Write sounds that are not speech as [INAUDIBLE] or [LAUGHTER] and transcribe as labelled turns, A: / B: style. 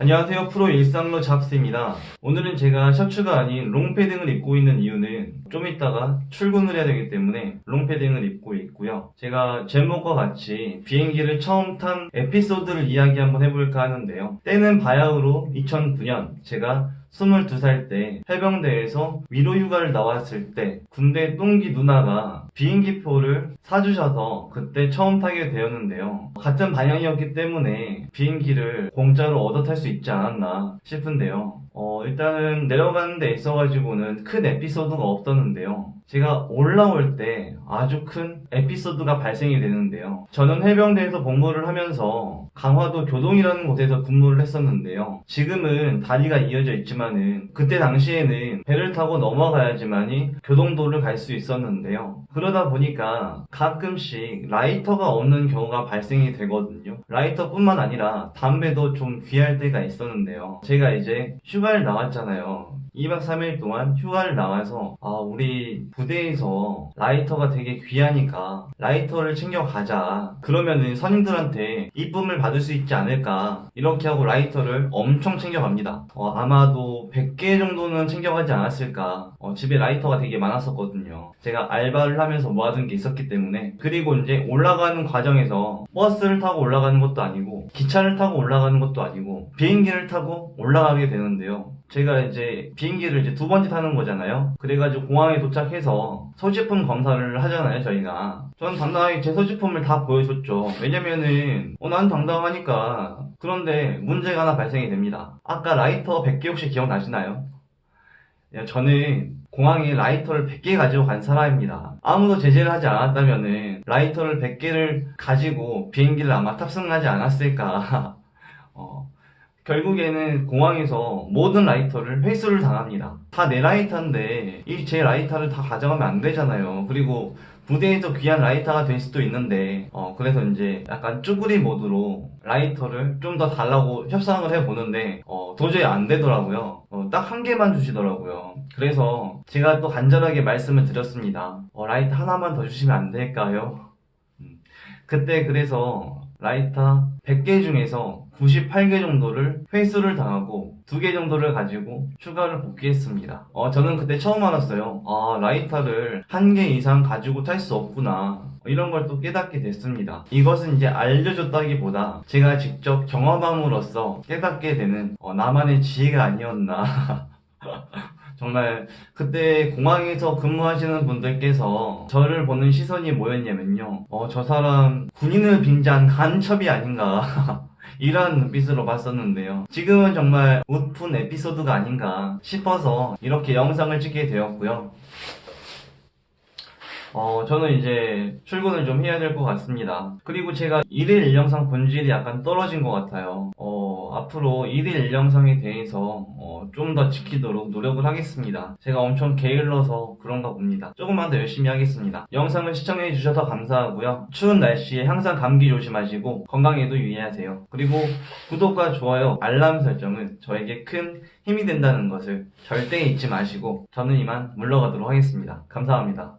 A: 안녕하세요. 프로 일상로 잡스입니다. 오늘은 제가 셔츠가 아닌 롱패딩을 입고 있는 이유는 좀 이따가 출근을 해야 되기 때문에 롱패딩을 입고 있고요. 제가 제목과 같이 비행기를 처음 탄 에피소드를 이야기 한번 해볼까 하는데요. 때는 바야흐로 2009년 제가 22살 때 해병대에서 위로 휴가를 나왔을 때 군대 똥기 누나가 비행기표를 사주셔서 그때 처음 타게 되었는데요. 같은 방향이었기 때문에 비행기를 공짜로 얻어 탈 수 있지 않았나 싶은데요. 어, 일단은 내려가는 데 있어가지고는 큰 에피소드가 없었는데요. 제가 올라올 때 아주 큰 에피소드가 발생이 되는데요. 저는 해병대에서 복무를 하면서 강화도 교동이라는 곳에서 근무를 했었는데요. 지금은 다리가 이어져 있지만은 그때 당시에는 배를 타고 넘어가야지만이 교동도를 갈 수 있었는데요. 그러다 보니까 가끔씩 라이터가 없는 경우가 발생이 되거든요. 라이터뿐만 아니라 담배도 좀 귀할 때가 있었는데요. 제가 이제 휴가를 나왔잖아요. 2박 3일 동안 휴가를 나와서 아 우리 부대에서 라이터가 되게 귀하니까 라이터를 챙겨가자. 그러면은 선임들한테 이쁨을 받을 수 있지 않을까. 이렇게 하고 라이터를 엄청 챙겨갑니다. 어, 아마도 100개 정도는 챙겨가지 않았을까. 어, 집에 라이터가 되게 많았었거든요. 제가 알바를 하면서 모아둔 게 있었기 때문에. 그리고 이제 올라가는 과정에서 버스를 타고 올라가는 것도 아니고 기차를 타고 올라가는 것도 아니고 비행기를 타고 올라가게 되는데요. 제가 이제 비 행기를 이제 두 번째 타는 거잖아요. 그래가지고 공항에 도착해서 소지품 검사를 하잖아요, 저희가. 저는 당당하게 제 소지품을 다 보여줬죠. 왜냐면은, 어, 난 당당하니까. 그런데 문제가 하나 발생이 됩니다. 아까 라이터 100개 혹시 기억나시나요? 야, 저는 공항에 라이터를 100개 가지고 간 사람입니다. 아무도 제재를 하지 않았다면은 라이터를 100개를 가지고 비행기를 아마 탑승하지 않았을까. [LAUGHS] 어, 결국에는 공항에서 모든 라이터를 회수를 당합니다. 다 내 라이터인데 이 제 라이터를 다 가져가면 안 되잖아요. 그리고 부대에서 귀한 라이터가 될 수도 있는데 어 그래서 이제 약간 쭈구리 모드로 라이터를 좀 더 달라고 협상을 해보는데 어 도저히 안 되더라고요. 어, 딱 한 개만 주시더라고요. 그래서 제가 또 간절하게 말씀을 드렸습니다. 어, 라이터 하나만 더 주시면 안 될까요? 음, 그때 그래서 라이터 100개 중에서 98개 정도를 회수를 당하고 2개 정도를 가지고 휴가를 복귀했습니다. 어, 저는 그때 처음 알았어요. 아, 라이터를 한개 이상 가지고 탈 수 없구나. 이런 걸 또 깨닫게 됐습니다. 이것은 이제 알려줬다기보다 제가 직접 경험함으로써 깨닫게 되는 어, 나만의 지혜가 아니었나. [LAUGHS] 정말 그때 공항에서 근무하시는 분들께서 저를 보는 시선이 뭐였냐면요. 어, 저 사람 군인을 빙자한 간첩이 아닌가. [LAUGHS] 이런 눈빛으로 봤었는데요. 지금은 정말 웃픈 에피소드가 아닌가 싶어서 이렇게 영상을 찍게 되었고요. 어, 저는 이제 출근을 좀 해야 될 것 같습니다. 그리고 제가 1일 1영상 본질이 약간 떨어진 것 같아요. 어, 앞으로 1일 1영상에 대해서 어, 좀 더 지키도록 노력을 하겠습니다. 제가 엄청 게을러서 그런가 봅니다. 조금만 더 열심히 하겠습니다. 영상을 시청해 주셔서 감사하고요. 추운 날씨에 항상 감기 조심하시고 건강에도 유의하세요. 그리고 구독과 좋아요, 알람 설정은 저에게 큰 힘이 된다는 것을 절대 잊지 마시고 저는 이만 물러가도록 하겠습니다. 감사합니다.